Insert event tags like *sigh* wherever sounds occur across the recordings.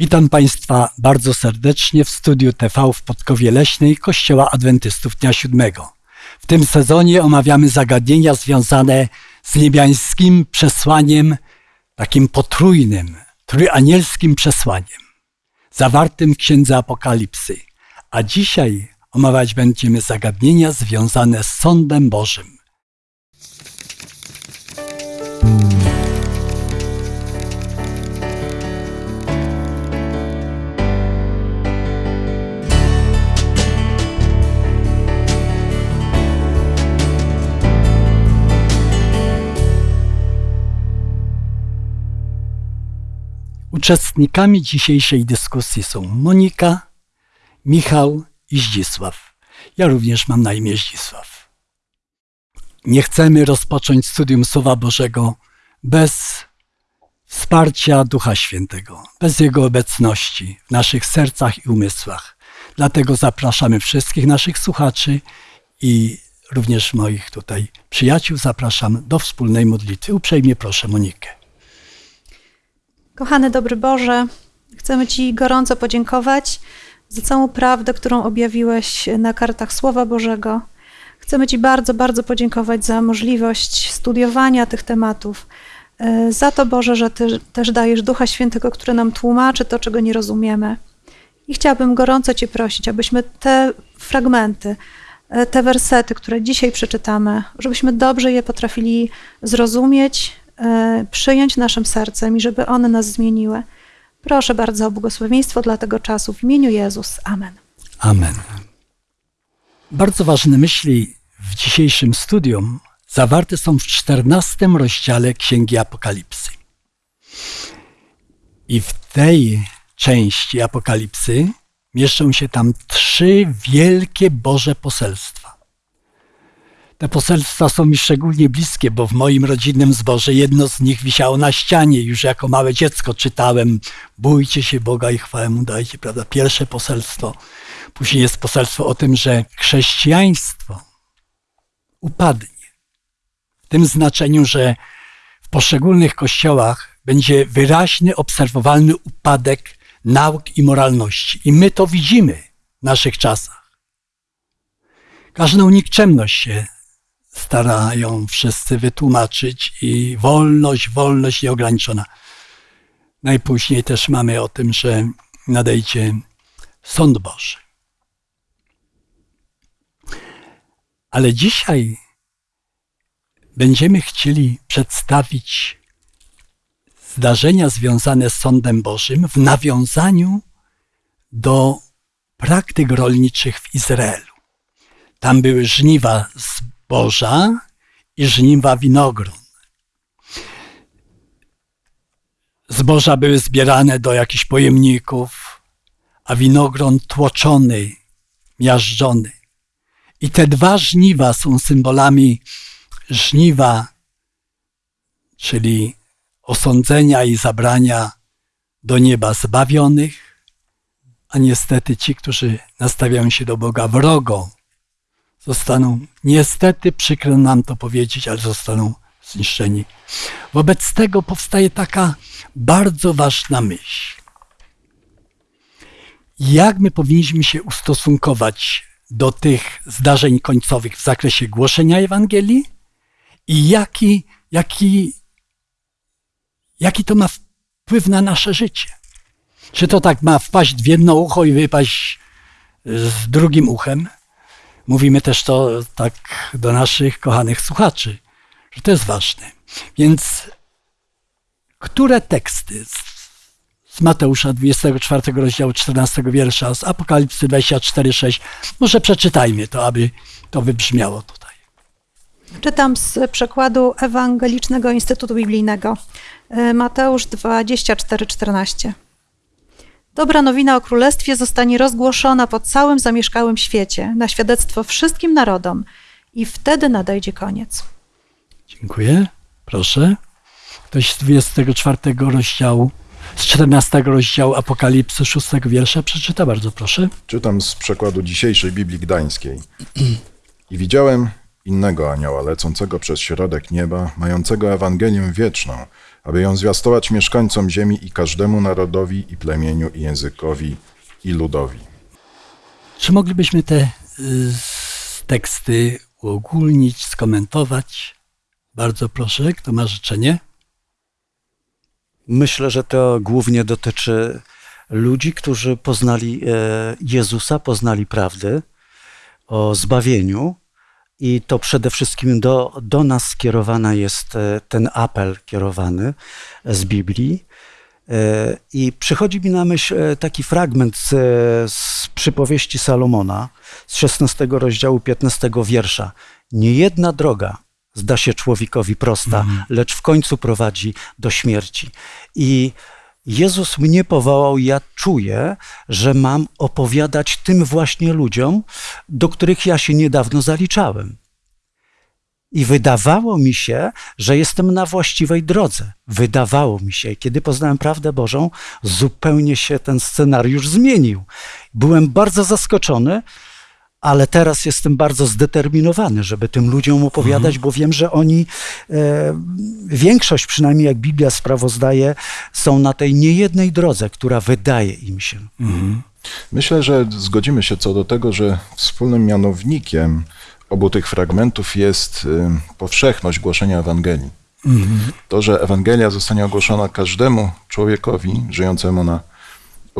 Witam Państwa bardzo serdecznie w studiu TV w Podkowie Leśnej Kościoła Adwentystów Dnia Siódmego. W tym sezonie omawiamy zagadnienia związane z niebiańskim przesłaniem, takim potrójnym, trójanielskim przesłaniem, zawartym w Księdze Apokalipsy. A dzisiaj omawiać będziemy zagadnienia związane z sądem Bożym. Uczestnikami dzisiejszej dyskusji są Monika, Michał i Zdzisław. Ja również mam na imię Zdzisław. Nie chcemy rozpocząć studium Słowa Bożego bez wsparcia Ducha Świętego, bez Jego obecności w naszych sercach i umysłach. Dlatego zapraszamy wszystkich naszych słuchaczy i również moich tutaj przyjaciół zapraszam do wspólnej modlitwy. Uprzejmie proszę Monikę. Kochany dobry Boże, chcemy Ci gorąco podziękować za całą prawdę, którą objawiłeś na kartach Słowa Bożego. Chcemy Ci bardzo, bardzo podziękować za możliwość studiowania tych tematów. E, za to, Boże, że Ty też dajesz Ducha Świętego, który nam tłumaczy to, czego nie rozumiemy. I chciałabym gorąco Cię prosić, abyśmy te fragmenty, e, te wersety, które dzisiaj przeczytamy, żebyśmy dobrze je potrafili zrozumieć, przyjąć naszym sercem i żeby one nas zmieniły. Proszę bardzo o błogosławieństwo dla tego czasu w imieniu Jezus. Amen. Amen. Bardzo ważne myśli w dzisiejszym studium zawarte są w czternastym rozdziale Księgi Apokalipsy. I w tej części Apokalipsy mieszczą się tam trzy wielkie Boże poselstwa. Te poselstwa są mi szczególnie bliskie, bo w moim rodzinnym zborze jedno z nich wisiało na ścianie. Już jako małe dziecko czytałem: Bójcie się Boga i chwałę mu dajcie, prawda? Pierwsze poselstwo. Później jest poselstwo o tym, że chrześcijaństwo upadnie. W tym znaczeniu, że w poszczególnych kościołach będzie wyraźny, obserwowalny upadek nauk i moralności. I my to widzimy w naszych czasach. Każdą nikczemność się starają wszyscy wytłumaczyć i wolność, wolność nieograniczona. Najpóźniej też mamy o tym, że nadejdzie sąd Boży. Ale dzisiaj będziemy chcieli przedstawić zdarzenia związane z sądem Bożym w nawiązaniu do praktyk rolniczych w Izraelu. Tam były żniwa zboża i żniwa winogron. Zboża były zbierane do jakichś pojemników, a winogron tłoczony, miażdżony. I te dwa żniwa są symbolami żniwa, czyli osądzenia i zabrania do nieba zbawionych, a niestety ci, którzy nastawiają się do Boga wrogo, zostaną, niestety przykro nam to powiedzieć, ale zostaną zniszczeni. Wobec tego powstaje taka bardzo ważna myśl. Jak my powinniśmy się ustosunkować do tych zdarzeń końcowych w zakresie głoszenia Ewangelii i jaki, jaki, jaki to ma wpływ na nasze życie? Czy to tak ma wpaść w jedno ucho i wypaść z drugim uchem? Mówimy też to tak do naszych kochanych słuchaczy, że to jest ważne. Więc które teksty z, Mateusza 24 rozdziału 14 wiersza, z Apokalipsy 24:6, może przeczytajmy to, aby to wybrzmiało tutaj. Czytam z przekładu Ewangelicznego Instytutu Biblijnego. Mateusz 24:14. Dobra nowina o królestwie zostanie rozgłoszona po całym zamieszkałym świecie, na świadectwo wszystkim narodom, i wtedy nadejdzie koniec. Dziękuję. Proszę. Ktoś z 24 rozdziału, z 14 rozdziału Apokalipsy 6 wiersza przeczyta bardzo proszę. Czytam z przekładu dzisiejszej Biblii Gdańskiej. *clears throat* I widziałem innego anioła lecącego przez środek nieba, mającego Ewangelię wieczną, aby ją zwiastować mieszkańcom ziemi i każdemu narodowi i plemieniu i językowi i ludowi. Czy moglibyśmy te y, teksty uogólnić, skomentować? Bardzo proszę, kto ma życzenie? Myślę, że to głównie dotyczy ludzi, którzy poznali e, Jezusa, poznali prawdy o zbawieniu. I to przede wszystkim do, do nas skierowany jest e, ten apel kierowany z Biblii. E, I przychodzi mi na myśl e, taki fragment z, z przypowieści Salomona z 16 rozdziału 15 wiersza. Nie jedna droga zda się człowiekowi prosta, lecz w końcu prowadzi do śmierci. I Jezus mnie powołał, ja czuję, że mam opowiadać tym właśnie ludziom, do których ja się niedawno zaliczałem. I wydawało mi się, że jestem na właściwej drodze. Wydawało mi się, kiedy poznałem prawdę Bożą, zupełnie się ten scenariusz zmienił. Byłem bardzo zaskoczony, ale teraz jestem bardzo zdeterminowany, żeby tym ludziom opowiadać, bo wiem, że oni, e, większość przynajmniej jak Biblia sprawozdaje, są na tej niejednej drodze, która wydaje im się. Myślę, że zgodzimy się co do tego, że wspólnym mianownikiem obu tych fragmentów jest y, powszechność głoszenia Ewangelii. To, że Ewangelia zostanie ogłoszona każdemu człowiekowi żyjącemu na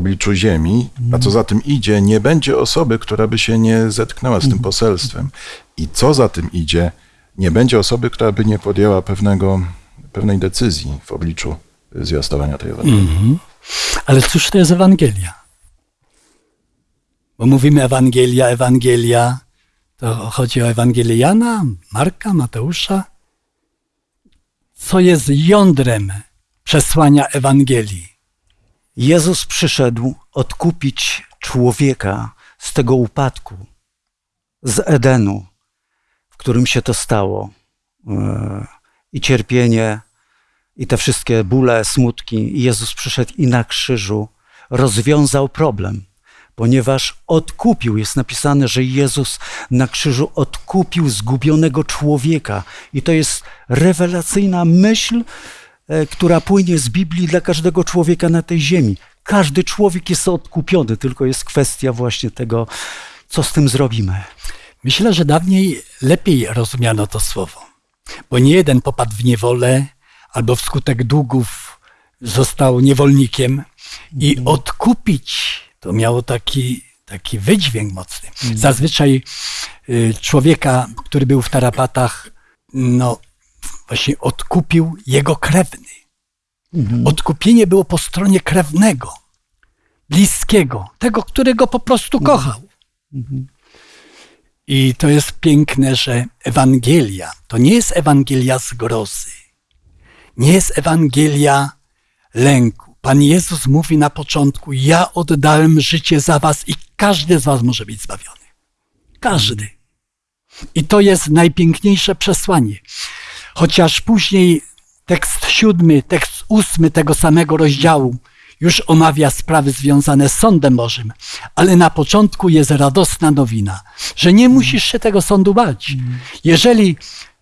obliczu ziemi, a co za tym idzie, nie będzie osoby, która by się nie zetknęła z tym poselstwem. I co za tym idzie, nie będzie osoby, która by nie podjęła pewnego, pewnej decyzji w obliczu zwiastowania tej Ewangelii. Ale cóż to jest Ewangelia? Bo mówimy Ewangelia, Ewangelia, to chodzi o Ewangelię Jana, Marka, Mateusza. Co jest jądrem przesłania Ewangelii? Jezus przyszedł odkupić człowieka z tego upadku, z Edenu, w którym się to stało. E, I cierpienie, i te wszystkie bóle, smutki. Jezus przyszedł i na krzyżu rozwiązał problem, ponieważ odkupił. Jest napisane, że Jezus na krzyżu odkupił zgubionego człowieka. I to jest rewelacyjna myśl, która płynie z Biblii dla każdego człowieka na tej ziemi. Każdy człowiek jest odkupiony, tylko jest kwestia właśnie tego, co z tym zrobimy. Myślę, że dawniej lepiej rozumiano to słowo, bo nie jeden popadł w niewolę albo wskutek długów został niewolnikiem i odkupić to miało taki, taki wydźwięk mocny. Zazwyczaj y, człowieka, który był w tarapatach, no właśnie odkupił jego krewny. Odkupienie było po stronie krewnego, bliskiego, tego, którego po prostu kochał. I to jest piękne, że Ewangelia to nie jest Ewangelia zgrozy, nie jest Ewangelia lęku. Pan Jezus mówi na początku: Ja oddałem życie za was i każdy z was może być zbawiony. Każdy. I to jest najpiękniejsze przesłanie. Chociaż później tekst siódmy, tekst ósmy tego samego rozdziału już omawia sprawy związane z sądem Bożym, ale na początku jest radosna nowina, że nie musisz się tego sądu bać. Jeżeli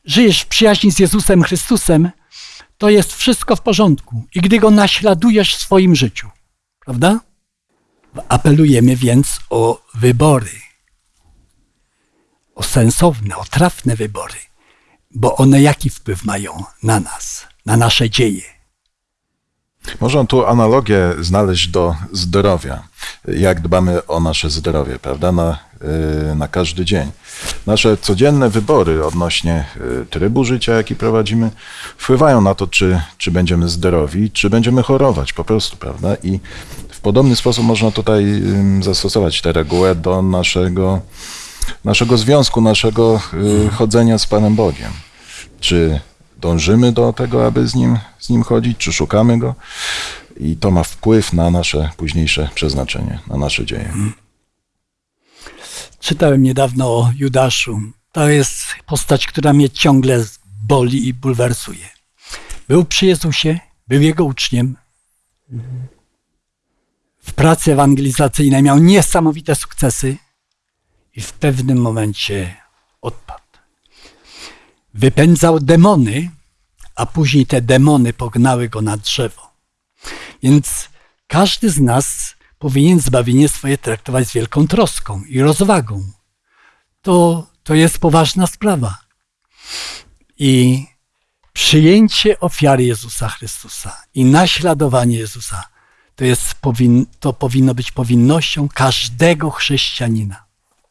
żyjesz w przyjaźni z Jezusem Chrystusem, to jest wszystko w porządku. I gdy go naśladujesz w swoim życiu, prawda? Apelujemy więc o wybory. O sensowne, o trafne wybory, bo one jaki wpływ mają na nas, na nasze dzieje. Można tu analogię znaleźć do zdrowia. Jak dbamy o nasze zdrowie, prawda? Na, y, na każdy dzień. Nasze codzienne wybory odnośnie y, trybu życia, jaki prowadzimy, wpływają na to, czy, czy będziemy zdrowi, czy będziemy chorować po prostu, prawda? I w podobny sposób można tutaj zastosować tę regułę do naszego, naszego związku, naszego y, chodzenia z Panem Bogiem. Czy dążymy do tego, aby z nim, z nim chodzić, czy szukamy go? I to ma wpływ na nasze późniejsze przeznaczenie, na nasze dzieje. Czytałem niedawno o Judaszu. To jest postać, która mnie ciągle boli i bulwersuje. Był przy Jezusie, był jego uczniem. W pracy ewangelizacyjnej miał niesamowite sukcesy i w pewnym momencie odpadł. Wypędzał demony, a później te demony pognały go na drzewo. Więc każdy z nas powinien zbawienie swoje traktować z wielką troską i rozwagą. To, to jest poważna sprawa. I przyjęcie ofiary Jezusa Chrystusa i naśladowanie Jezusa to, jest, to powinno być powinnością każdego chrześcijanina.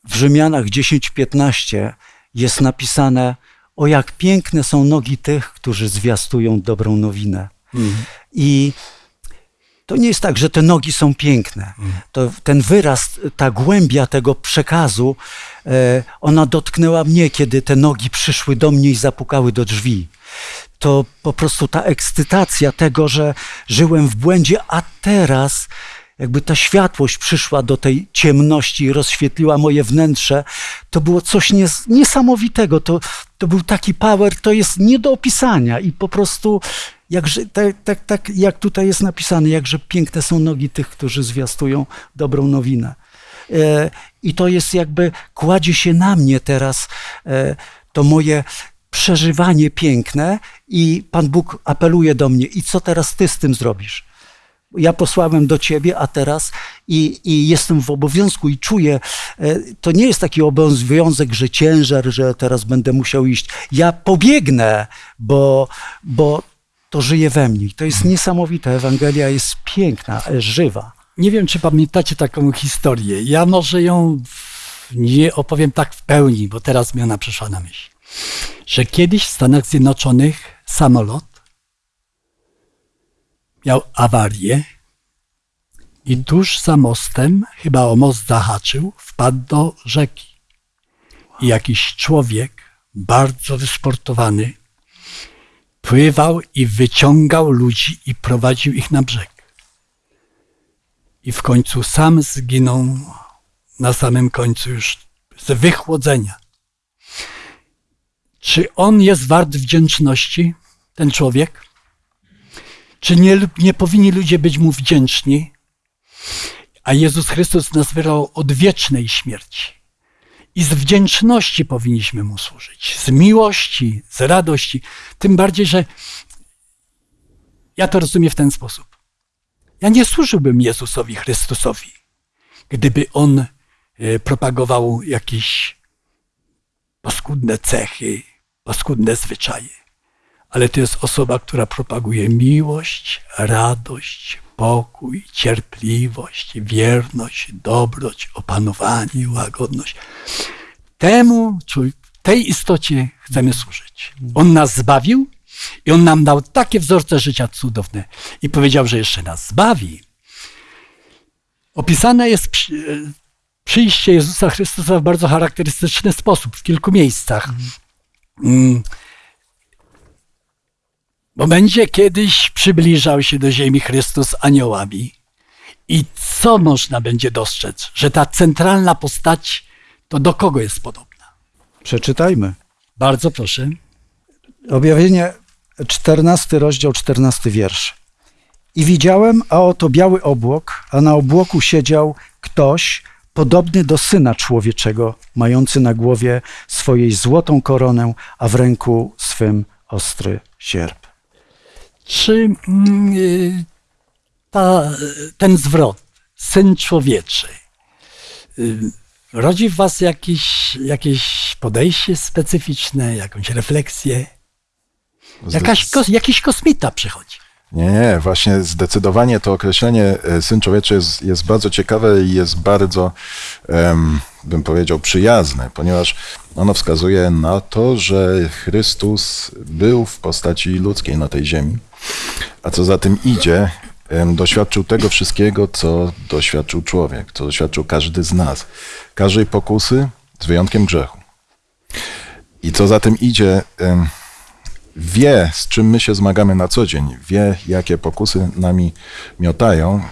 W Rzymianach 10:15 jest napisane: O jak piękne są nogi tych, którzy zwiastują dobrą nowinę. I to nie jest tak, że te nogi są piękne. To ten wyraz, ta głębia tego przekazu, e, ona dotknęła mnie, kiedy te nogi przyszły do mnie i zapukały do drzwi. To po prostu ta ekscytacja tego, że żyłem w błędzie, a teraz jakby ta światłość przyszła do tej ciemności i rozświetliła moje wnętrze, to było coś nies niesamowitego. To, to był taki power, to jest nie do opisania i po prostu jakże, tak, tak, tak jak tutaj jest napisane, jakże piękne są nogi tych, którzy zwiastują dobrą nowinę. E, I to jest jakby, kładzie się na mnie teraz e, to moje przeżywanie piękne i Pan Bóg apeluje do mnie i co teraz ty z tym zrobisz? Ja posłałem do ciebie, a teraz i, i jestem w obowiązku i czuję, e, to nie jest taki obowiązek, że ciężar, że teraz będę musiał iść. Ja pobiegnę, bo, bo to żyje we mnie. To jest niesamowite. Ewangelia jest piękna, żywa. Nie wiem, czy pamiętacie taką historię. Ja może ją nie opowiem tak w pełni, bo teraz mi ona przyszła na myśl. Że kiedyś w Stanach Zjednoczonych samolot miał awarię i tuż za mostem, chyba o most zahaczył, wpadł do rzeki. I jakiś człowiek, bardzo wysportowany, pływał i wyciągał ludzi i prowadził ich na brzeg i w końcu sam zginął na samym końcu już z wychłodzenia. Czy on jest wart wdzięczności, ten człowiek? Czy nie, nie powinni ludzie być mu wdzięczni? A Jezus Chrystus nas wyrwał od wiecznej śmierci. I z wdzięczności powinniśmy mu służyć, z miłości, z radości. Tym bardziej, że ja to rozumiem w ten sposób. Ja nie służyłbym Jezusowi Chrystusowi, gdyby on e, propagował jakieś paskudne cechy, paskudne zwyczaje. Ale to jest osoba, która propaguje miłość, radość, pokój, cierpliwość, wierność, dobroć, opanowanie, łagodność. Temu, tej istocie chcemy służyć. On nas zbawił i on nam dał takie wzorce życia cudowne i powiedział, że jeszcze nas zbawi. Opisane jest przy- przyjście Jezusa Chrystusa w bardzo charakterystyczny sposób w kilku miejscach. Bo będzie kiedyś przybliżał się do ziemi Chrystus aniołami. I co można będzie dostrzec? Że ta centralna postać to do kogo jest podobna? Przeczytajmy. Bardzo proszę. Objawienie 14 rozdział, 14 wiersz. I widziałem, a oto biały obłok, a na obłoku siedział ktoś podobny do syna człowieczego, mający na głowie swojej złotą koronę, a w ręku swym ostry sierp. Czy mm, y, ta, ten zwrot, syn człowieczy, y, rodzi w Was jakieś, jakieś podejście specyficzne, jakąś refleksję? Jakaś, jakiś kosmita przychodzi. Nie, nie, właśnie zdecydowanie to określenie e, syn człowieczy jest, jest bardzo ciekawe i jest bardzo, em, bym powiedział, przyjazne, ponieważ ono wskazuje na to, że Chrystus był w postaci ludzkiej na tej ziemi, a co za tym idzie, doświadczył tego wszystkiego, co doświadczył człowiek, co doświadczył każdy z nas. Każdej pokusy, z wyjątkiem grzechu. I co za tym idzie, wie, z czym my się zmagamy na co dzień, wie, jakie pokusy nami miotają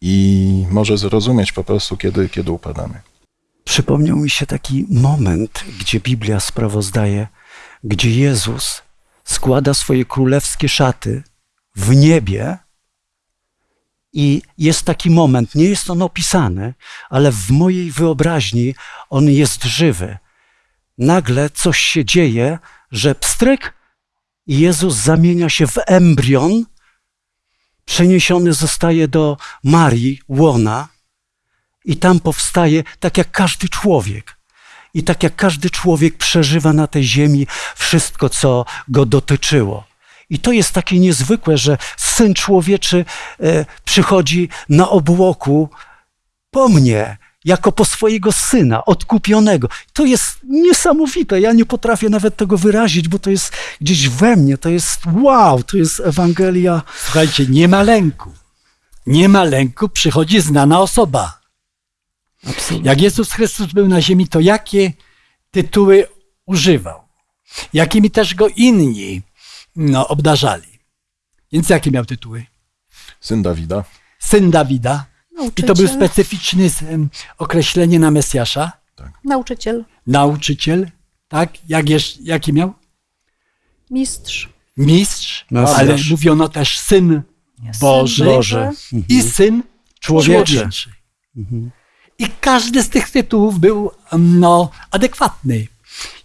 i może zrozumieć po prostu, kiedy, kiedy upadamy. Przypomniał mi się taki moment, gdzie Biblia sprawozdaje, gdzie Jezus składa swoje królewskie szaty w niebie i jest taki moment, nie jest on opisany, ale w mojej wyobraźni on jest żywy. Nagle coś się dzieje, że pstryk i Jezus zamienia się w embrion, przeniesiony zostaje do Marii, łona, i tam powstaje tak jak każdy człowiek. I tak jak każdy człowiek przeżywa na tej ziemi wszystko, co go dotyczyło. I to jest takie niezwykłe, że syn człowieczy e, przychodzi na obłoku po mnie, jako po swojego syna, odkupionego. To jest niesamowite. Ja nie potrafię nawet tego wyrazić, bo to jest gdzieś we mnie. To jest wow, to jest Ewangelia. Słuchajcie, nie ma lęku. Nie ma lęku, przychodzi znana osoba. Absolutnie. Jak Jezus Chrystus był na ziemi, to jakie tytuły używał? Jakimi też go inni no, obdarzali? Więc jakie miał tytuły? Syn Dawida. Syn Dawida. I to był Nauczyciel. specyficzne em, określenie na Mesjasza. Nauczyciel, Nauczyciel, tak? Jak jeszcze, jaki miał? mistrz, Mistrz, Mesjasz. ale mówiono też Syn Boży Boże. i Syn Człowieczy. Człowieczy. I każdy z tych tytułów był no, adekwatny.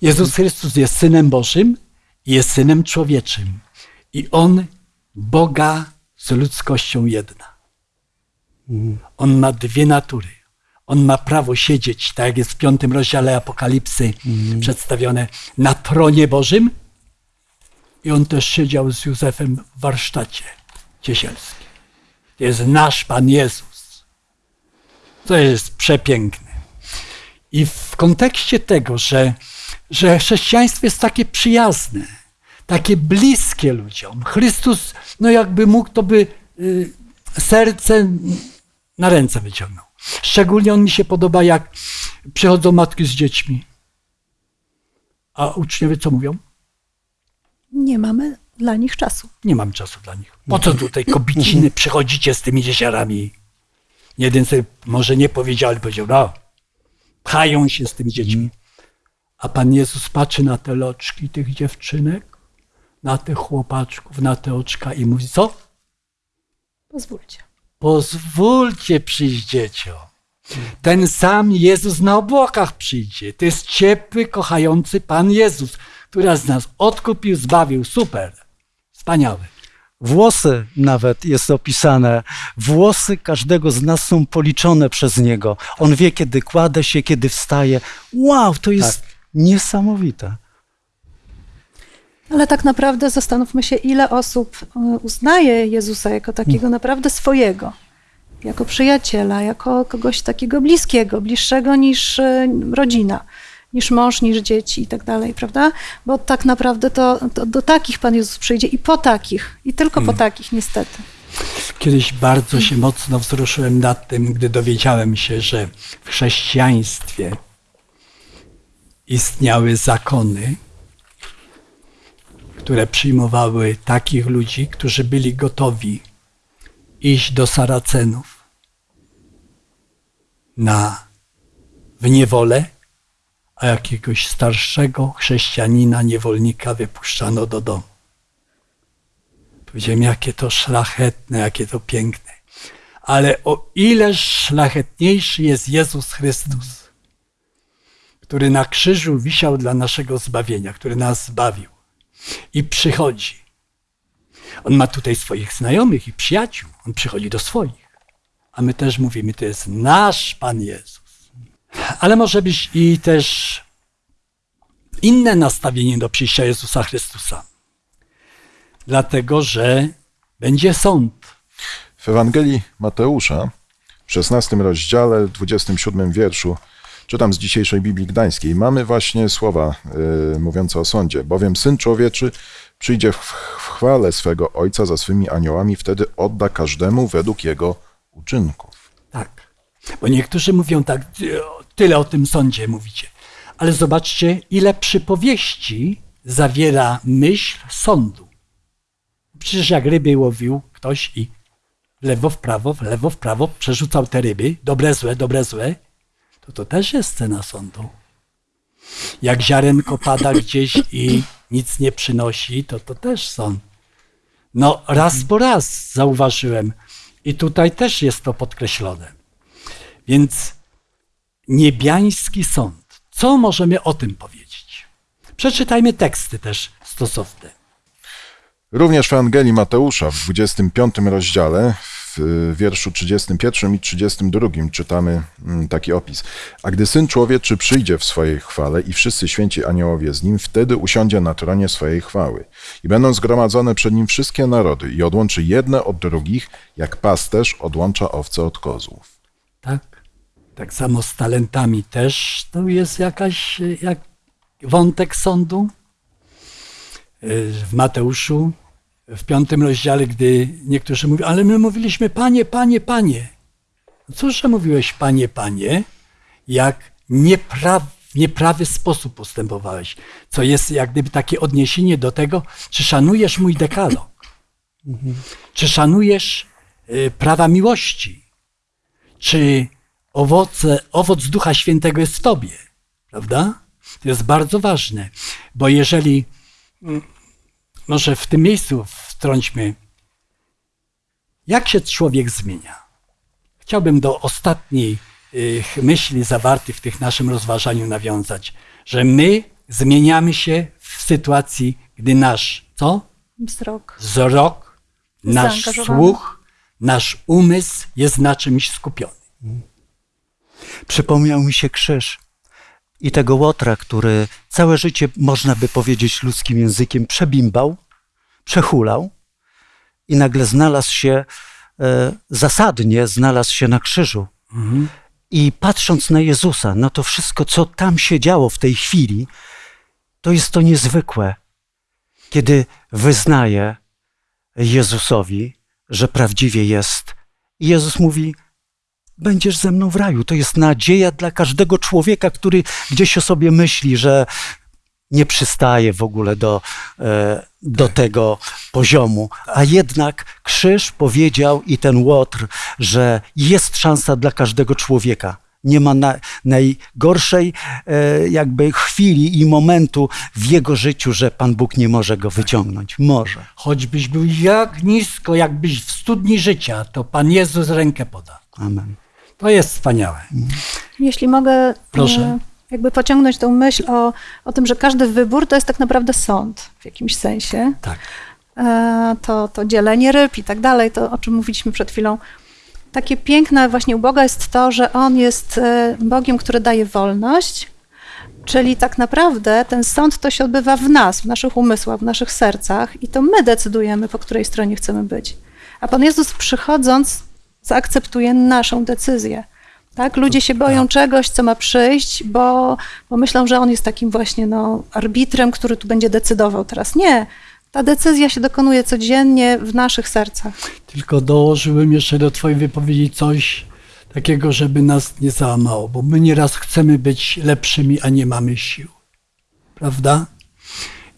Jezus Chrystus jest Synem Bożym i jest Synem Człowieczym. I On Boga z ludzkością jedna. On ma dwie natury. On ma prawo siedzieć, tak jak jest w piątym rozdziale Apokalipsy przedstawione, na tronie Bożym. I on też siedział z Józefem w warsztacie ciesielskim. To jest nasz Pan Jezus. To jest przepiękne. I w kontekście tego, że, że chrześcijaństwo jest takie przyjazne, takie bliskie ludziom, Chrystus, no jakby mógł, to by y, serce na ręce wyciągnął. Szczególnie on mi się podoba, jak przychodzą matki z dziećmi. A uczniowie co mówią? Nie mamy dla nich czasu. Nie mam czasu dla nich. Po co tutaj kobiciny przychodzicie z tymi dzieciarami? Jeden sobie może nie powiedział, ale powiedział, no, pchają się z tymi dziećmi. A Pan Jezus patrzy na te loczki tych dziewczynek, na tych chłopaczków, na te oczka i mówi, co? Pozwólcie. Pozwólcie przyjść dzieciom. Ten sam Jezus na obłokach przyjdzie. To jest ciepły, kochający Pan Jezus, który z nas odkupił, zbawił. Super. Wspaniały. Włosy nawet jest opisane. Włosy każdego z nas są policzone przez niego. On wie, kiedy kładę się, kiedy wstaje. Wow, to jest niesamowite. Ale tak naprawdę zastanówmy się, ile osób e, uznaje Jezusa jako takiego naprawdę swojego, jako przyjaciela, jako kogoś takiego bliskiego, bliższego niż e, rodzina, niż mąż, niż dzieci i tak dalej, prawda? Bo tak naprawdę to, to do takich Pan Jezus przyjdzie i po takich, i tylko po takich niestety. Kiedyś bardzo się mocno wzruszyłem nad tym, gdy dowiedziałem się, że w chrześcijaństwie istniały zakony, które przyjmowały takich ludzi, którzy byli gotowi iść do Saracenów na w niewolę, a jakiegoś starszego chrześcijanina, niewolnika wypuszczano do domu. Powiedziałem, jakie to szlachetne, jakie to piękne. Ale o ileż szlachetniejszy jest Jezus Chrystus, który na krzyżu wisiał dla naszego zbawienia, który nas zbawił i przychodzi. On ma tutaj swoich znajomych i przyjaciół. On przychodzi do swoich. A my też mówimy, to jest nasz Pan Jezus. Ale może być i też inne nastawienie do przyjścia Jezusa Chrystusa dlatego że będzie sąd. W Ewangelii Mateusza w 16 rozdziale, 27 wierszu, czytam z dzisiejszej Biblii Gdańskiej, mamy właśnie słowa y, mówiące o sądzie. Bowiem Syn Człowieczy przyjdzie w, w chwale swego Ojca za swymi aniołami, wtedy odda każdemu według jego uczynków. Tak. Bo niektórzy mówią tak, tyle o tym sądzie mówicie. Ale zobaczcie, ile przypowieści zawiera myśl sądu. Przecież jak ryby łowił ktoś i w lewo, w prawo, w lewo, w prawo przerzucał te ryby, dobre, złe, dobre, złe, to to też jest scena sądu. Jak ziarenko pada gdzieś i nic nie przynosi, to to też sąd. No raz po raz zauważyłem i tutaj też jest to podkreślone. Więc niebiański sąd. Co możemy o tym powiedzieć? Przeczytajmy teksty też stosowne. Również w Ewangelii Mateusza w 25 rozdziale, w wierszu 31 i 32 czytamy mm, taki opis. A gdy Syn Człowieczy przyjdzie w swojej chwale i wszyscy święci aniołowie z Nim, wtedy usiądzie na tronie swojej chwały. I będą zgromadzone przed Nim wszystkie narody i odłączy jedne od drugich, jak pasterz odłącza owce od kozłów. Tak? Samo z talentami też to jest jakaś e, jak wątek sądu. E, W Mateuszu, w piątym rozdziale, gdy niektórzy mówią, ale my mówiliśmy, panie, panie, panie. Cóż, że mówiłeś, panie, panie, jak niepra, w nieprawy sposób postępowałeś, co jest jak gdyby takie odniesienie do tego, czy szanujesz mój dekalog, czy szanujesz y, prawa miłości, czy owoce, owoc Ducha Świętego jest w tobie, prawda? To jest bardzo ważne, bo jeżeli, mm, może w tym miejscu wtrąćmy, jak się człowiek zmienia? Chciałbym do ostatniej y, myśli zawartych w tych naszym rozważaniu nawiązać, że my zmieniamy się w sytuacji, gdy nasz, co? Wzrok. Wzrok, nasz słuch, nasz umysł jest na czymś skupiony. Przypomniał mi się krzyż i tego łotra, który całe życie, można by powiedzieć ludzkim językiem, przebimbał, przehulał i nagle znalazł się, e, zasadnie znalazł się na krzyżu. I patrząc na Jezusa, na to wszystko, co tam się działo w tej chwili, to jest to niezwykłe, kiedy wyznaje Jezusowi, że prawdziwie jest. I Jezus mówi: Będziesz ze mną w raju. To jest nadzieja dla każdego człowieka, który gdzieś o sobie myśli, że nie przystaje w ogóle do, e, do tego poziomu. A jednak krzyż powiedział i ten łotr, że jest szansa dla każdego człowieka. Nie ma na, najgorszej e, jakby chwili i momentu w jego życiu, że Pan Bóg nie może go wyciągnąć. Może. Choćbyś był jak nisko, jakbyś w studni życia, to Pan Jezus rękę poda. Amen. To jest wspaniałe. Jeśli mogę Proszę. e, jakby pociągnąć tą myśl o, o tym, że każdy wybór to jest tak naprawdę sąd w jakimś sensie. Tak. E, to, to dzielenie ryb i tak dalej, to o czym mówiliśmy przed chwilą. Takie piękne właśnie u Boga jest to, że On jest e, Bogiem, który daje wolność, czyli tak naprawdę ten sąd to się odbywa w nas, w naszych umysłach, w naszych sercach i to my decydujemy, po której stronie chcemy być. A Pan Jezus przychodząc zaakceptuje naszą decyzję. Tak? Ludzie się boją czegoś, co ma przyjść, bo, bo myślą, że on jest takim właśnie no, arbitrem, który tu będzie decydował teraz. Nie. Ta decyzja się dokonuje codziennie w naszych sercach. Tylko dołożyłem jeszcze do Twojej wypowiedzi coś takiego, żeby nas nie załamało, bo my nieraz chcemy być lepszymi, a nie mamy sił. Prawda?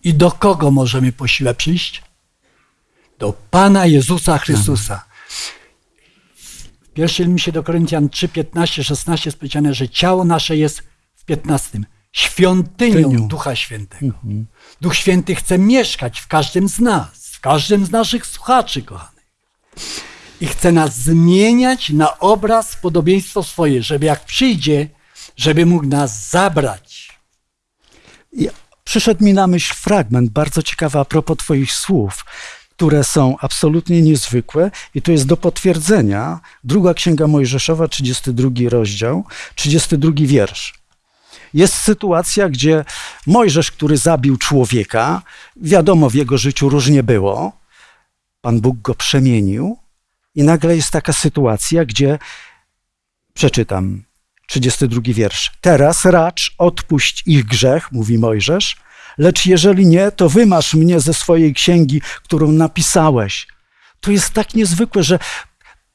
I do kogo możemy po siłę przyjść? Do Pana Jezusa Chrystusa. W pierwszym liście do Koryntian 3, 15, 16 jest powiedziane, że ciało nasze jest w 15. Świątynią Świątynią. Ducha Świętego. Duch Święty chce mieszkać w każdym z nas, w każdym z naszych słuchaczy, kochanych. I chce nas zmieniać na obraz, podobieństwo swoje, żeby jak przyjdzie, żeby mógł nas zabrać. I przyszedł mi na myśl fragment bardzo ciekawy a propos Twoich słów, które są absolutnie niezwykłe i to jest do potwierdzenia. Druga Księga Mojżeszowa, 32 rozdział, 32 wiersz. Jest sytuacja, gdzie Mojżesz, który zabił człowieka, wiadomo, w jego życiu różnie było, Pan Bóg go przemienił i nagle jest taka sytuacja, gdzie przeczytam 32 wiersz. Teraz racz odpuść ich grzech, mówi Mojżesz, lecz jeżeli nie, to wymasz mnie ze swojej księgi, którą napisałeś. To jest tak niezwykłe, że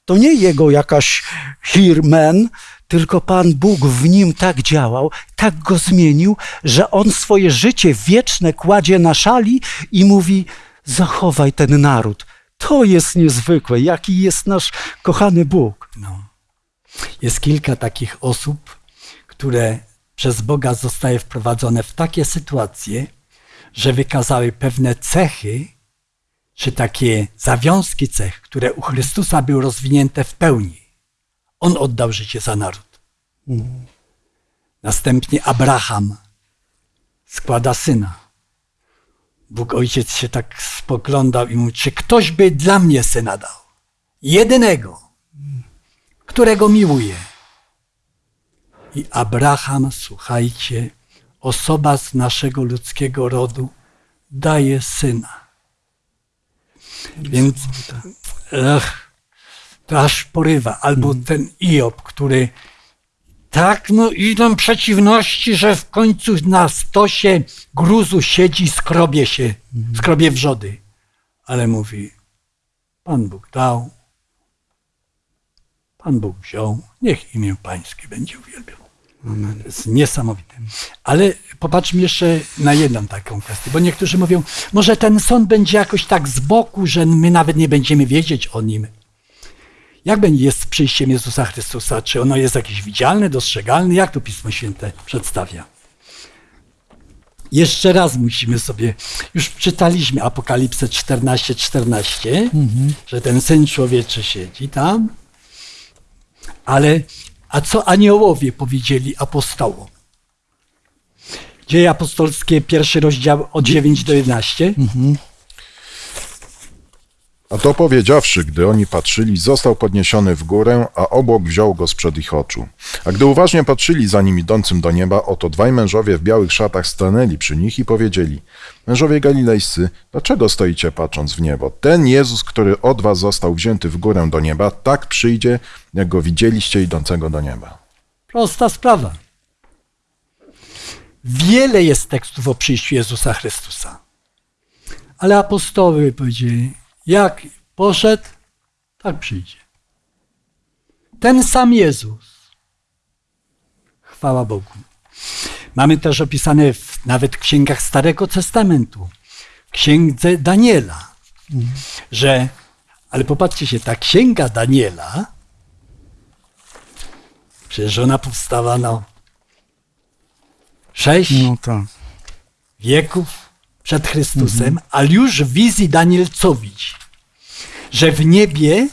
to nie jego jakaś hirmen, tylko Pan Bóg w nim tak działał, tak go zmienił, że on swoje życie wieczne kładzie na szali i mówi: Zachowaj ten naród. To jest niezwykłe, jaki jest nasz kochany Bóg. No. Jest kilka takich osób, które przez Boga zostaje wprowadzone w takie sytuacje, że wykazały pewne cechy, czy takie zawiązki cech, które u Chrystusa były rozwinięte w pełni. On oddał życie za naród. Następnie Abraham składa syna. Bóg Ojciec się tak spoglądał i mówi, czy ktoś by dla mnie syna dał? Jedynego, którego miłuje. I Abraham, słuchajcie, osoba z naszego ludzkiego rodu daje syna. Więc ech, to aż porywa. Albo ten Iob, który tak, no idą przeciwności, że w końcu na stosie gruzu siedzi, skrobie się, skrobie wrzody. Ale mówi, Pan Bóg dał, Pan Bóg wziął, niech imię Pańskie będzie uwielbione. To jest niesamowite. Ale popatrzmy jeszcze na jedną taką kwestię, bo niektórzy mówią, może ten sąd będzie jakoś tak z boku, że my nawet nie będziemy wiedzieć o nim. Jak będzie jest z przyjściem Jezusa Chrystusa? Czy ono jest jakieś widzialne, dostrzegalne? Jak to Pismo Święte przedstawia? Jeszcze raz musimy sobie, już czytaliśmy Apokalipsę 14, 14, że ten Syn Człowieczy siedzi tam, ale a co aniołowie powiedzieli apostołom? Dzieje apostolskie, pierwszy rozdział od 9 do 11. A to powiedziawszy, gdy oni patrzyli, został podniesiony w górę, a obłok wziął go sprzed ich oczu. A gdy uważnie patrzyli za nim idącym do nieba, oto dwaj mężowie w białych szatach stanęli przy nich i powiedzieli: Mężowie galilejscy, dlaczego stoicie patrząc w niebo? Ten Jezus, który od was został wzięty w górę do nieba, tak przyjdzie, jak go widzieliście idącego do nieba. Prosta sprawa. Wiele jest tekstów o przyjściu Jezusa Chrystusa. Ale apostoły powiedzieli, jak poszedł, tak przyjdzie. Ten sam Jezus. Chwała Bogu. Mamy też opisane w, nawet w księgach Starego Testamentu, w księdze Daniela, że, ale popatrzcie się, ta księga Daniela, przecież ona powstała no sześć No tak. wieków przed Chrystusem, ale już w wizji Daniel co widzi? Że w niebie,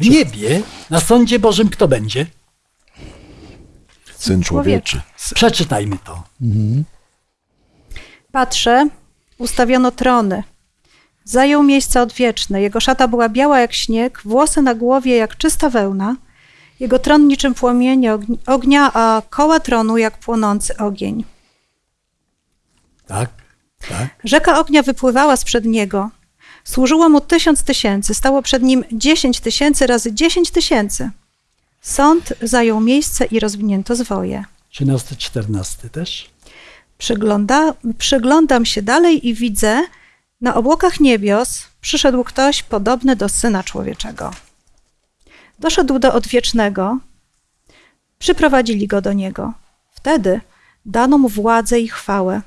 w niebie, na sądzie Bożym kto będzie? Syn człowieczy. Przeczytajmy to. Patrzę, ustawiono trony. Zajął miejsce odwieczne. Jego szata była biała jak śnieg, włosy na głowie jak czysta wełna. Jego tron niczym płomienie ogni- ognia, a koła tronu jak płonący ogień. Tak, tak. Rzeka ognia wypływała sprzed niego. Służyło mu tysiąc tysięcy, stało przed nim dziesięć tysięcy razy dziesięć tysięcy. Sąd zajął miejsce i rozwinięto zwoje. 13, 14 też. Przygląda, przyglądam się dalej i widzę, na obłokach niebios przyszedł ktoś podobny do Syna Człowieczego. Doszedł do Odwiecznego, przyprowadzili go do Niego. Wtedy dano mu władzę i chwałę.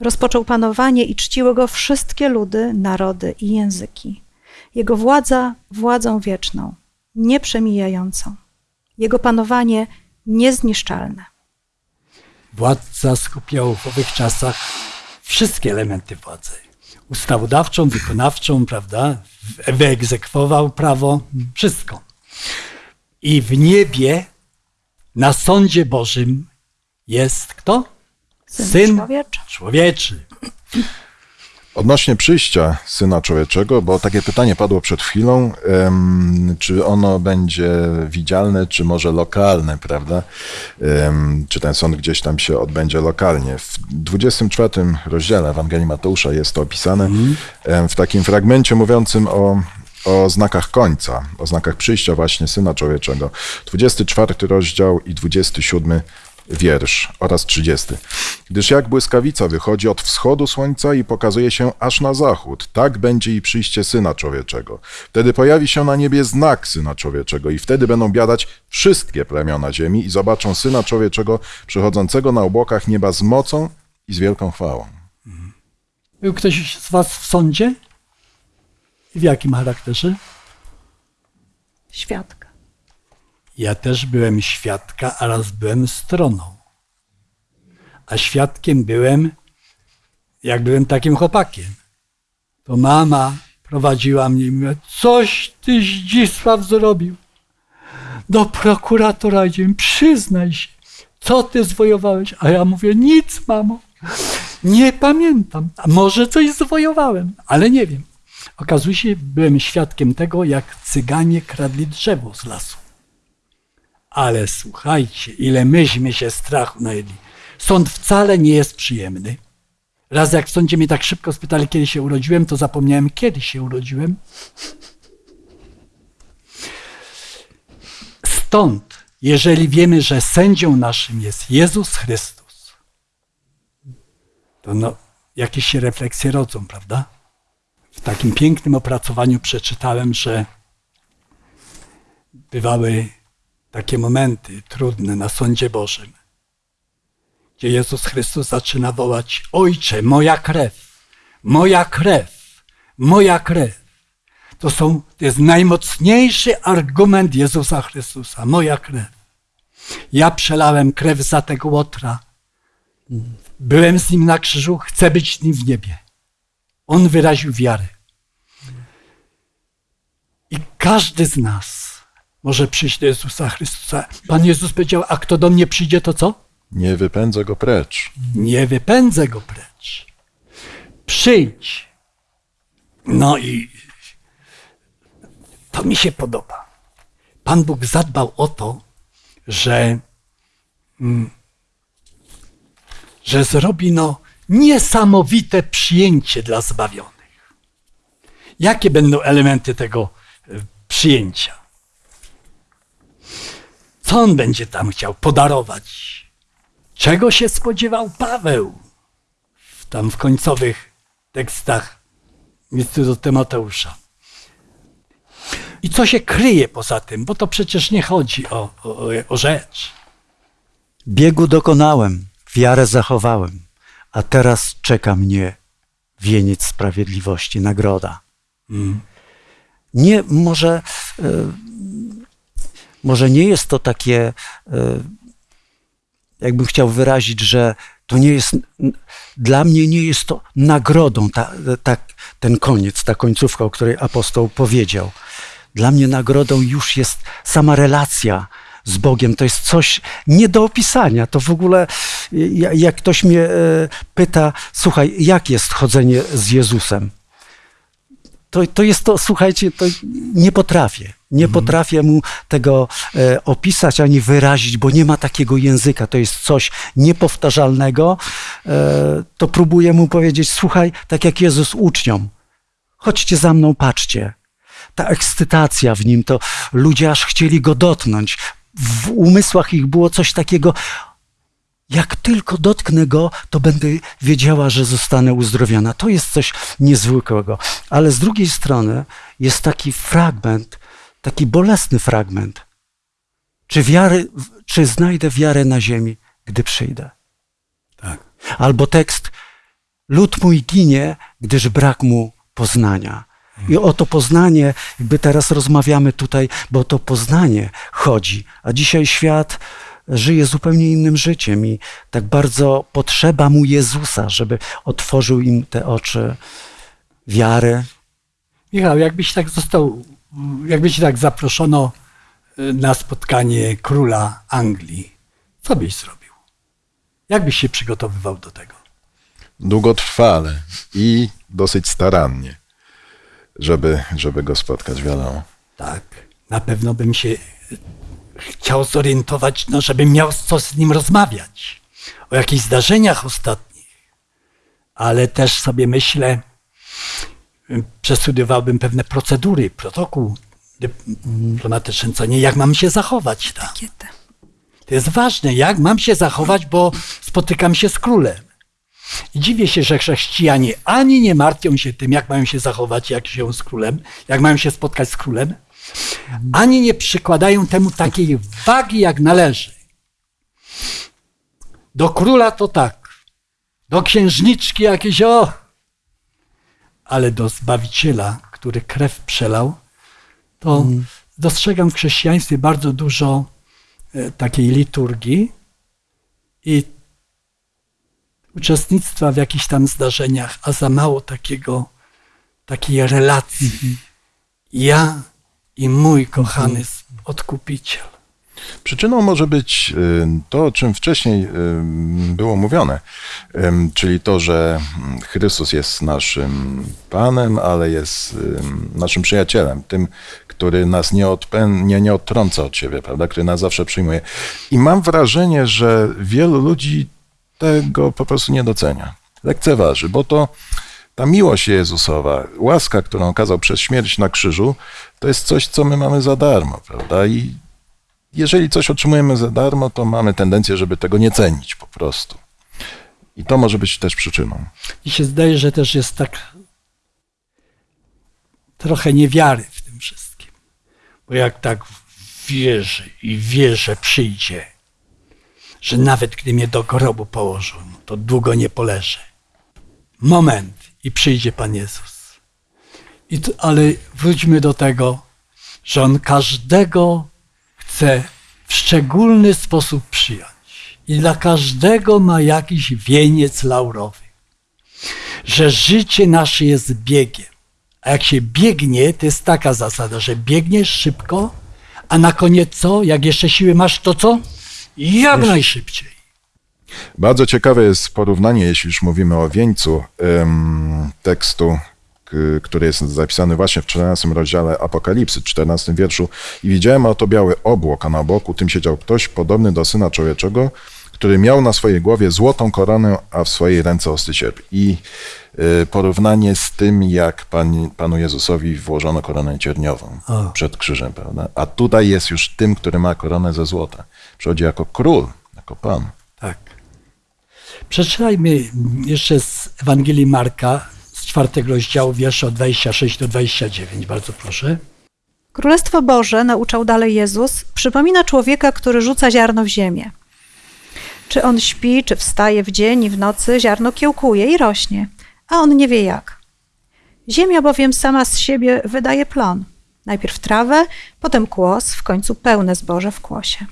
Rozpoczął panowanie i czciły go wszystkie ludy, narody i języki. Jego władza władzą wieczną, nieprzemijającą. Jego panowanie niezniszczalne. Władca skupiał w owych czasach wszystkie elementy władzy. Ustawodawczą, wykonawczą, prawda? Wyegzekwował prawo, wszystko. I w niebie, na sądzie Bożym jest kto? Syn człowieczy. człowieczy. Odnośnie przyjścia Syna Człowieczego, bo takie pytanie padło przed chwilą, em, czy ono będzie widzialne, czy może lokalne, prawda? Em, czy ten sąd gdzieś tam się odbędzie lokalnie. W 24 rozdziale Ewangelii Mateusza jest to opisane em, w takim fragmencie mówiącym o, o znakach końca, o znakach przyjścia właśnie Syna Człowieczego. 24 rozdział i 27 wiersz oraz 30. Gdyż jak błyskawica wychodzi od wschodu słońca i pokazuje się aż na zachód, tak będzie i przyjście Syna Człowieczego. Wtedy pojawi się na niebie znak Syna Człowieczego i wtedy będą biadać wszystkie plemiona ziemi i zobaczą Syna Człowieczego przychodzącego na obłokach nieba z mocą i z wielką chwałą. Był ktoś z was w sądzie? W jakim charakterze? Świadka. Ja też byłem świadka, a raz byłem stroną. A świadkiem byłem, jak byłem takim chłopakiem. To mama prowadziła mnie i mówiła, coś ty Zdzisław zrobił. Do prokuratora idziemy, przyznaj się, co ty zwojowałeś. A ja mówię, nic mamo. Nie pamiętam. A może coś zwojowałem, ale nie wiem. Okazuje się, byłem świadkiem tego, jak cyganie kradli drzewo z lasu. Ale słuchajcie, ile myśmy się strachu najedli. Sąd wcale nie jest przyjemny. Raz jak w sądzie mnie tak szybko spytali, kiedy się urodziłem, to zapomniałem, kiedy się urodziłem. Stąd, jeżeli wiemy, że sędzią naszym jest Jezus Chrystus, to no, jakieś się refleksje rodzą, prawda? W takim pięknym opracowaniu przeczytałem, że bywały takie momenty trudne na sądzie Bożym, gdzie Jezus Chrystus zaczyna wołać: Ojcze, moja krew, moja krew, moja krew. To, są, to jest najmocniejszy argument Jezusa Chrystusa, moja krew. Ja przelałem krew za tego łotra. Byłem z nim na krzyżu, chcę być z nim w niebie. On wyraził wiarę. I każdy z nas może przyjść do Jezusa Chrystusa. Pan Jezus powiedział, a kto do mnie przyjdzie, to co? Nie wypędzę go precz. Nie wypędzę go precz. Przyjdź. No i to mi się podoba. Pan Bóg zadbał o to, że, mm, że zrobi no niesamowite przyjęcie dla zbawionych. Jakie będą elementy tego e, przyjęcia? Co on będzie tam chciał podarować? Czego się spodziewał Paweł w- tam w końcowych tekstach listu do Tymoteusza? I co się kryje poza tym? Bo to przecież nie chodzi o, o, o rzecz. Biegu dokonałem, wiarę zachowałem, a teraz czeka mnie wieniec sprawiedliwości, nagroda. Nie, może, e, może nie jest to takie, e, jakbym chciał wyrazić, że to nie jest, dla mnie nie jest to nagrodą, ta, ta, ten koniec, ta końcówka, o której apostoł powiedział. Dla mnie nagrodą już jest sama relacja z Bogiem. To jest coś nie do opisania. To w ogóle, ja- jak ktoś mnie e, pyta, słuchaj, jak jest chodzenie z Jezusem? To, to jest to, słuchajcie, to nie potrafię. Nie potrafię mu tego e, opisać ani wyrazić, bo nie ma takiego języka. To jest coś niepowtarzalnego. E, to próbuję mu powiedzieć, słuchaj, tak jak Jezus uczniom, chodźcie za mną, patrzcie. Ta ekscytacja w nim, to ludzie aż chcieli go dotknąć. W umysłach ich było coś takiego, jak tylko dotknę go, to będę wiedziała, że zostanę uzdrowiona. To jest coś niezwykłego. Ale z drugiej strony jest taki fragment, taki bolesny fragment. Czy, wiary, czy znajdę wiarę na ziemi, gdy przyjdę? Tak. Albo tekst: Lud mój ginie, gdyż brak mu poznania. I o to poznanie, jakby teraz rozmawiamy tutaj, bo o to poznanie chodzi. A dzisiaj świat żyje zupełnie innym życiem i tak bardzo potrzeba mu Jezusa, żeby otworzył im te oczy wiary. Michał, jakbyś tak został, jakby ci tak zaproszono y, na spotkanie króla Anglii, co byś zrobił? Jak byś się przygotowywał do tego? Długotrwale i dosyć starannie, żeby, żeby go spotkać, wiadomo. Tak, na pewno bym się chciał zorientować, no, żebym miał co z nim rozmawiać. O jakichś zdarzeniach ostatnich. Ale też sobie myślę, y, przestudiowałbym pewne procedury, protokół dyplomatyczny, co nie, jak mam się zachować tam. To jest ważne, jak mam się zachować, bo spotykam się z królem. I dziwię się, że chrześcijanie ani nie martwią się tym, jak mają się zachować, jak się z królem, jak mają się spotkać z królem, ani nie przykładają temu takiej wagi, jak należy. Do króla to tak, do księżniczki jakieś o, ale do Zbawiciela, który krew przelał, to dostrzegam w chrześcijaństwie bardzo dużo e, takiej liturgii i uczestnictwa w jakichś tam zdarzeniach, a za mało takiego, takiej relacji. Ja i mój kochany odkupiciel. Przyczyną może być y, to, o czym wcześniej y, było mówione, Ym, czyli to, że mm, Chrystus jest naszym Panem, ale jest ym, naszym przyjacielem, tym, który nas nie, odpę- nie, nie odtrąca od siebie, prawda, który nas zawsze przyjmuje. I mam wrażenie, że wielu ludzi tego po prostu nie docenia, lekceważy, bo to ta miłość Jezusowa, łaska, którą okazał przez śmierć na krzyżu, to jest coś, co my mamy za darmo, prawda? I jeżeli coś otrzymujemy za darmo, to mamy tendencję, żeby tego nie cenić po prostu. I to może być też przyczyną. I się zdaje, że też jest tak trochę niewiary w tym wszystkim. Bo jak tak wierzy i wie, że przyjdzie, że nawet gdy mnie do grobu położą, to długo nie poleżę. Moment i przyjdzie Pan Jezus. I to, ale wróćmy do tego, że On każdego chce w szczególny sposób przyjąć. I dla każdego ma jakiś wieniec laurowy. Że życie nasze jest biegiem. A jak się biegnie, to jest taka zasada, że biegniesz szybko, a na koniec co? Jak jeszcze siły masz, to co? Jak najszybciej. Bardzo ciekawe jest porównanie, jeśli już mówimy o wieńcu, tekstu, który jest zapisany właśnie w 14 rozdziale Apokalipsy, 14 wierszu. I widziałem oto biały obłok, a na boku tym siedział ktoś podobny do Syna Człowieczego, który miał na swojej głowie złotą koronę, a w swojej ręce ostry sierp. I y, porównanie z tym, jak pan, Panu Jezusowi włożono koronę cierniową O. przed krzyżem, prawda? A tutaj jest już tym, który ma koronę ze złota. Przychodzi jako król, jako Pan. Przeczytajmy jeszcze z Ewangelii Marka, z czwartego rozdziału, wiersze od 26 do 29. Bardzo proszę. Królestwo Boże, nauczał dalej Jezus, przypomina człowieka, który rzuca ziarno w ziemię. Czy on śpi, czy wstaje w dzień i w nocy, ziarno kiełkuje i rośnie, a on nie wie jak. Ziemia bowiem sama z siebie wydaje plon. Najpierw trawę, potem kłos, w końcu pełne zboże w kłosie.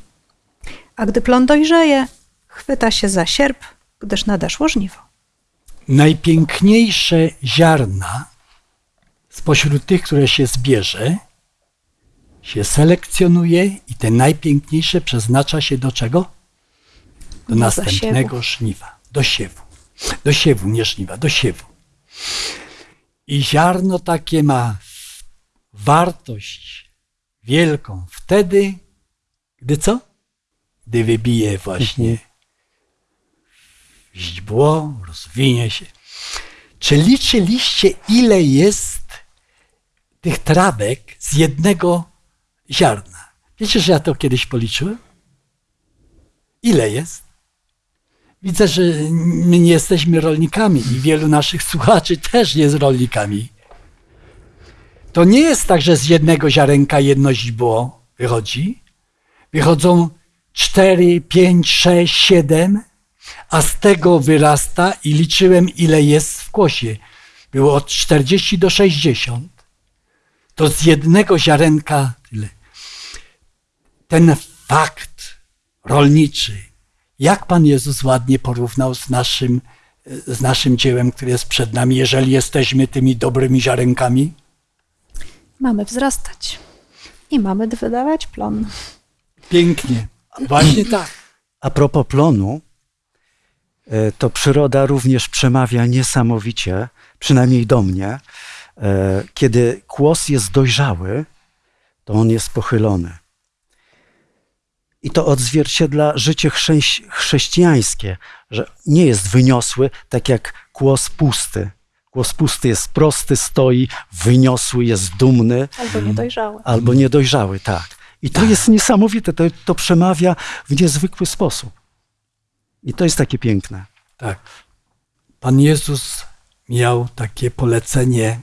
A gdy plon dojrzeje, chwyta się za sierp, gdyż nadeszło żniwo. Najpiękniejsze ziarna spośród tych, które się zbierze, się selekcjonuje i te najpiękniejsze przeznacza się do czego? Do Do następnego żniwa, do siewu. Do siewu, nie żniwa, do siewu. I ziarno takie ma wartość wielką wtedy, gdy co? Gdy wybije właśnie źdźbło, rozwinie się. Czy liczyliście, ile jest tych trawek z jednego ziarna? Wiecie, że ja to kiedyś policzyłem? Ile jest? Widzę, że my nie jesteśmy rolnikami i wielu naszych słuchaczy też nie jest rolnikami. To nie jest tak, że z jednego ziarenka jedno źdźbło wychodzi. Wychodzą cztery, pięć, sześć, siedem, a z tego wyrasta i liczyłem, ile jest w kłosie. Było od 40 do 60. To z jednego ziarenka tyle. Ten fakt rolniczy, jak Pan Jezus ładnie porównał z naszym, z naszym dziełem, które jest przed nami, jeżeli jesteśmy tymi dobrymi ziarenkami? Mamy wzrastać i mamy wydawać plon. Pięknie. Właśnie tak. A propos plonu, to przyroda również przemawia niesamowicie, przynajmniej do mnie. E, Kiedy kłos jest dojrzały, to on jest pochylony. I to odzwierciedla życie chrześ- chrześcijańskie, że nie jest wyniosły, tak jak kłos pusty. Kłos pusty jest prosty, stoi, wyniosły, jest dumny, Albo niedojrzałe. albo niedojrzały, tak. I to jest niesamowite, to, to przemawia w niezwykły sposób. I to jest takie piękne. Tak. Pan Jezus miał takie polecenie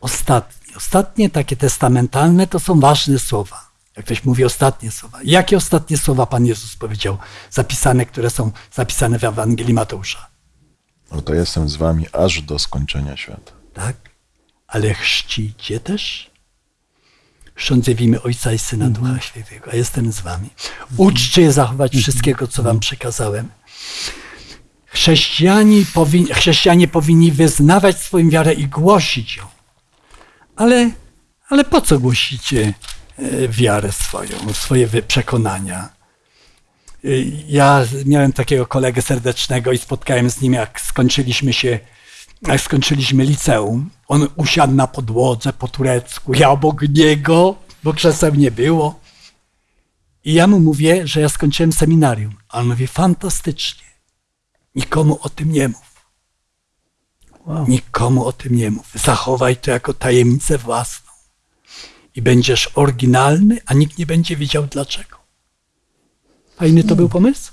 ostatnie. Ostatnie, takie testamentalne, to są ważne słowa. Jak ktoś mówi ostatnie słowa. Jakie ostatnie słowa Pan Jezus powiedział, zapisane, które są zapisane w Ewangelii Mateusza? Oto jestem z wami aż do skończenia świata. Tak? Ale chrzcicie też? Chrzący w imię Ojca i Syna Ducha Świętego, a jestem z wami. Uczcie je zachować wszystkiego, co wam przekazałem. Chrześcijanie, powin, chrześcijanie powinni wyznawać swoją wiarę i głosić ją. Ale, ale po co głosicie e, wiarę swoją, swoje przekonania. Y, Ja miałem takiego kolegę serdecznego i spotkałem z nim, jak skończyliśmy się, jak skończyliśmy liceum. On usiadł na podłodze po turecku, ja obok niego, bo krzeseł nie było. I ja mu mówię, że ja skończyłem seminarium. A on mówi, fantastycznie. Nikomu o tym nie mów. Nikomu o tym nie mów. Zachowaj to jako tajemnicę własną. I będziesz oryginalny, a nikt nie będzie wiedział dlaczego. Fajny to był pomysł?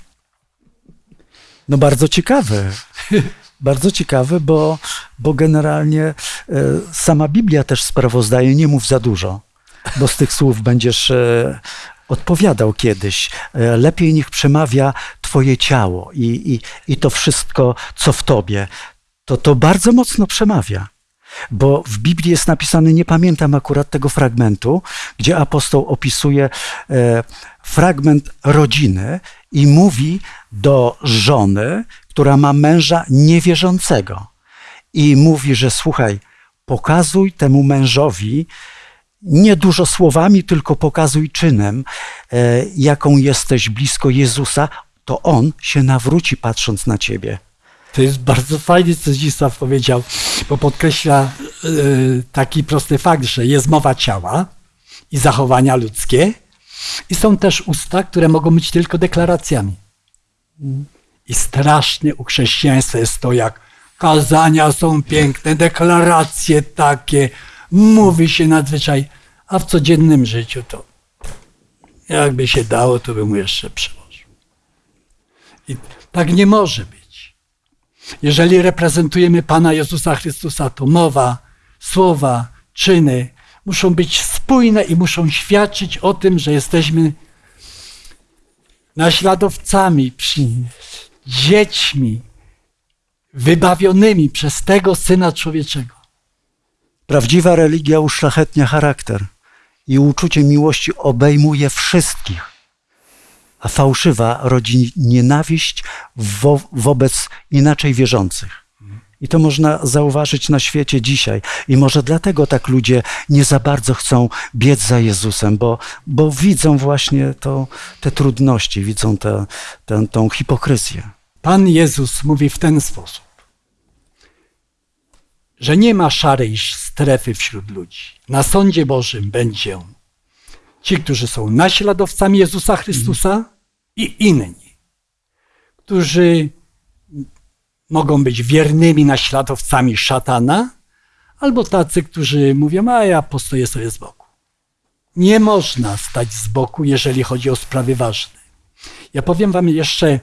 No bardzo ciekawe. *laughs* Bardzo ciekawe, bo, bo generalnie e, sama Biblia też sprawozdaje, nie mów za dużo, bo z tych słów będziesz e, odpowiadał kiedyś. E, lepiej niech przemawia twoje ciało i, i, i to wszystko, co w tobie. To to bardzo mocno przemawia. Bo w Biblii jest napisane, nie pamiętam akurat tego fragmentu, gdzie apostoł opisuje fragment rodziny i mówi do żony, która ma męża niewierzącego. I mówi, że słuchaj, pokazuj temu mężowi nie dużo słowami, tylko pokazuj czynem, e, jaką jesteś blisko Jezusa, to on się nawróci patrząc na ciebie. To jest bardzo fajnie, co Zdzisław powiedział, bo podkreśla y, taki prosty fakt, że jest mowa ciała i zachowania ludzkie i są też usta, które mogą być tylko deklaracjami. I straszne u chrześcijaństwa jest to, jak kazania są piękne, deklaracje takie, mówi się nadzwyczaj, a w codziennym życiu to jakby się dało, to bym mu jeszcze przyłożył. I tak nie może być. Jeżeli reprezentujemy Pana Jezusa Chrystusa, to mowa, słowa, czyny muszą być spójne i muszą świadczyć o tym, że jesteśmy naśladowcami, przy, dziećmi, wybawionymi przez tego Syna Człowieczego. Prawdziwa religia uszlachetnia charakter i uczucie miłości obejmuje wszystkich, a fałszywa rodzi nienawiść wo wobec inaczej wierzących. I to można zauważyć na świecie dzisiaj. I może dlatego tak ludzie nie za bardzo chcą biec za Jezusem, bo, bo widzą właśnie to, te trudności, widzą tę hipokryzję. Pan Jezus mówi w ten sposób, że nie ma szarej strefy wśród ludzi. Na sądzie Bożym będzie ci, którzy są naśladowcami Jezusa Chrystusa i inni, którzy mogą być wiernymi naśladowcami szatana, albo tacy, którzy mówią, a ja postoję sobie z boku. Nie można stać z boku, jeżeli chodzi o sprawy ważne. Ja powiem wam jeszcze,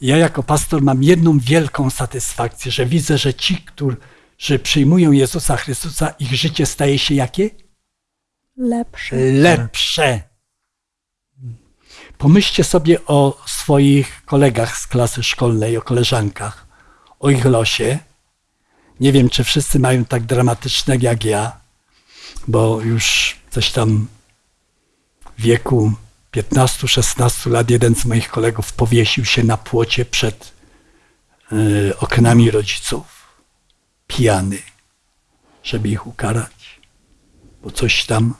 ja jako pastor mam jedną wielką satysfakcję, że widzę, że ci, którzy przyjmują Jezusa Chrystusa, ich życie staje się jakie? Lepsze. Lepsze. Pomyślcie sobie o swoich kolegach z klasy szkolnej, o koleżankach, o ich losie. Nie wiem, czy wszyscy mają tak dramatyczne jak ja, bo już coś tam w wieku 15-16 lat jeden z moich kolegów powiesił się na płocie przed y, oknami rodziców, pijany, żeby ich ukarać, bo coś tam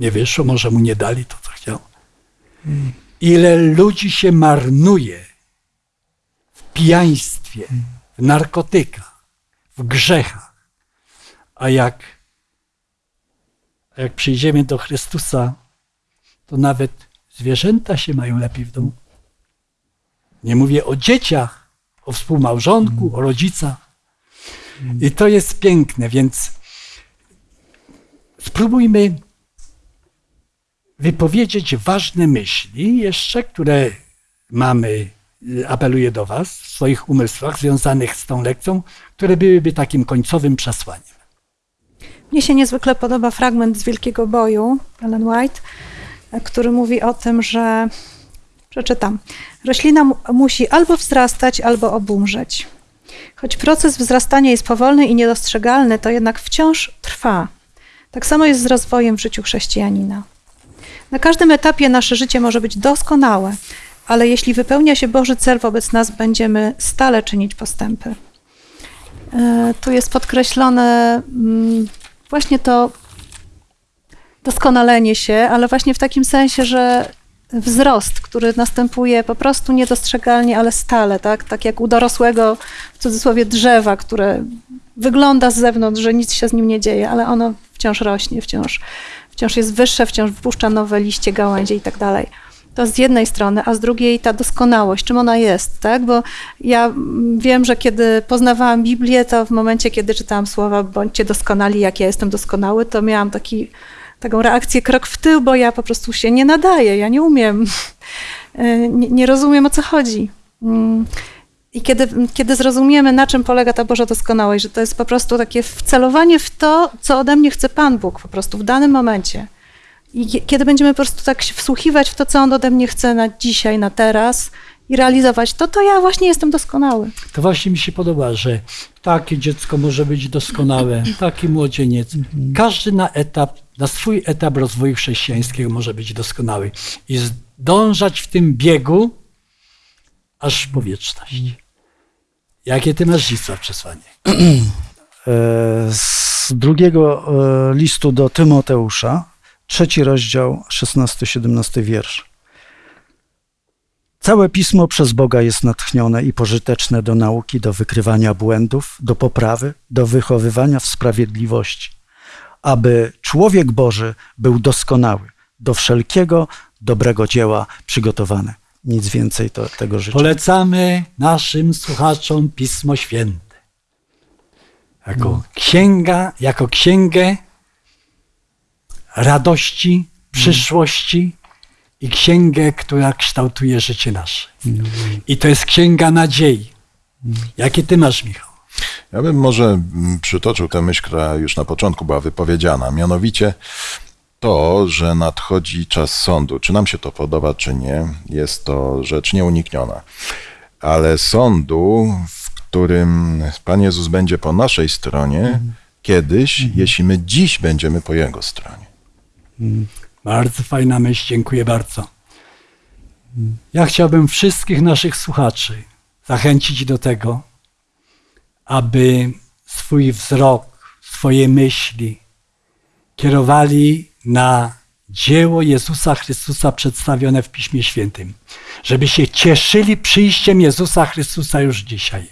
nie wyszło, może mu nie dali to, co chciał. Ile ludzi się marnuje w pijaństwie, w narkotykach, w grzechach, a jak, a jak przyjdziemy do Chrystusa, to nawet zwierzęta się mają lepiej w domu. Nie mówię o dzieciach, o współmałżonku, o rodzicach. I to jest piękne, więc spróbujmy wypowiedzieć ważne myśli jeszcze, które mamy, y, apeluję do Was, w swoich umysłach związanych z tą lekcją, które byłyby takim końcowym przesłaniem. Mnie się niezwykle podoba fragment z Wielkiego Boju, Ellen White, który mówi o tym, że, przeczytam, roślina mu- musi albo wzrastać, albo obumrzeć. Choć proces wzrastania jest powolny i niedostrzegalny, to jednak wciąż trwa. Tak samo jest z rozwojem w życiu chrześcijanina. Na każdym etapie nasze życie może być doskonałe, ale jeśli wypełnia się Boży cel wobec nas, będziemy stale czynić postępy. E, Tu jest podkreślone mm, właśnie to doskonalenie się, ale właśnie w takim sensie, że wzrost, który następuje po prostu niedostrzegalnie, ale stale, tak? Tak jak u dorosłego, w cudzysłowie, drzewa, które wygląda z zewnątrz, że nic się z nim nie dzieje, ale ono wciąż rośnie, wciąż, wciąż jest wyższe, wciąż wypuszcza nowe liście, gałęzie i tak dalej. To z jednej strony, a z drugiej ta doskonałość, czym ona jest, tak? Bo ja wiem, że kiedy poznawałam Biblię, to w momencie, kiedy czytałam słowa bądźcie doskonali, jak ja jestem doskonały, to miałam taki, taką reakcję krok w tył, bo ja po prostu się nie nadaję, ja nie umiem, *laughs* nie, nie rozumiem o co chodzi. Mm. I kiedy, kiedy zrozumiemy, na czym polega ta Boża doskonałość, że to jest po prostu takie wcelowanie w to, co ode mnie chce Pan Bóg po prostu w danym momencie. I kie- kiedy będziemy po prostu tak się wsłuchiwać w to, co On ode mnie chce na dzisiaj, na teraz i realizować to, to ja właśnie jestem doskonały. To właśnie mi się podoba, że takie dziecko może być doskonałe, taki młodzieniec. Każdy na etap, na swój etap rozwoju chrześcijańskiego może być doskonały i zdążać w tym biegu aż po wieczność. Jakie ty masz Zdzisław przesłanie? *clears throat* E, Z drugiego e, listu do Tymoteusza, trzeci rozdział, 16-17 wiersz. Całe pismo przez Boga jest natchnione i pożyteczne do nauki, do wykrywania błędów, do poprawy, do wychowywania w sprawiedliwości, aby człowiek Boży był doskonały, do wszelkiego dobrego dzieła przygotowany. Nic więcej to, tego życzę. Polecamy naszym słuchaczom Pismo Święte. Jako księga, jako księgę radości, przyszłości i księgę, która kształtuje życie nasze. I to jest księga nadziei. Jakie ty masz, Michał? Ja bym może mm, przytoczył tę myśl, która już na początku była wypowiedziana, mianowicie to, że nadchodzi czas sądu. Czy nam się to podoba, czy nie, jest to rzecz nieunikniona. Ale sądu, w którym Pan Jezus będzie po naszej stronie, kiedyś, jeśli my dziś będziemy po Jego stronie. Bardzo fajna myśl, dziękuję bardzo. Ja chciałbym wszystkich naszych słuchaczy zachęcić do tego, aby swój wzrok, swoje myśli kierowali na dzieło Jezusa Chrystusa przedstawione w Piśmie Świętym. Żeby się cieszyli przyjściem Jezusa Chrystusa już dzisiaj.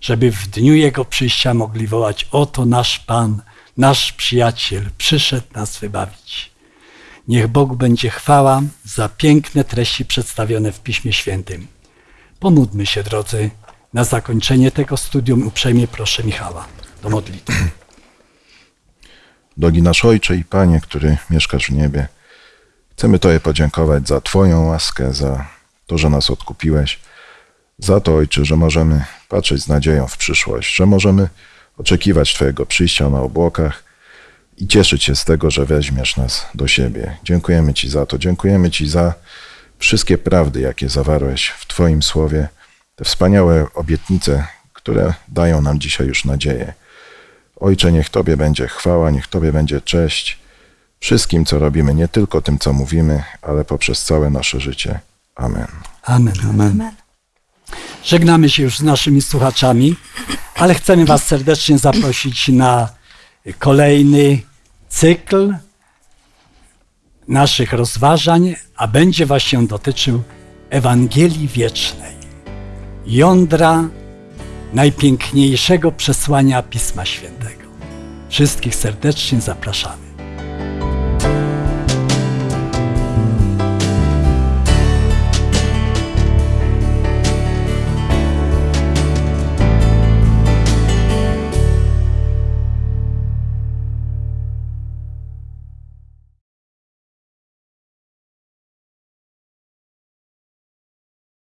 Żeby w dniu Jego przyjścia mogli wołać: Oto nasz Pan, nasz przyjaciel, przyszedł nas wybawić. Niech Bogu będzie chwała za piękne treści przedstawione w Piśmie Świętym. Pomódlmy się, drodzy, na zakończenie tego studium. Uprzejmie proszę Michała do modlitwy. *clears throat* Drogi nasz Ojcze i Panie, który mieszkasz w niebie, chcemy Tobie podziękować za Twoją łaskę, za to, że nas odkupiłeś, za to, Ojcze, że możemy patrzeć z nadzieją w przyszłość, że możemy oczekiwać Twojego przyjścia na obłokach i cieszyć się z tego, że weźmiesz nas do siebie. Dziękujemy Ci za to, dziękujemy Ci za wszystkie prawdy, jakie zawarłeś w Twoim słowie, te wspaniałe obietnice, które dają nam dzisiaj już nadzieję. Ojcze, niech Tobie będzie chwała, niech Tobie będzie cześć wszystkim, co robimy, nie tylko tym, co mówimy, ale poprzez całe nasze życie. Amen. Amen. Amen. Żegnamy się już z naszymi słuchaczami, ale chcemy Was serdecznie zaprosić na kolejny cykl naszych rozważań, a będzie właśnie dotyczył Ewangelii Wiecznej, jądra najpiękniejszego przesłania Pisma Świętego. Wszystkich serdecznie zapraszamy.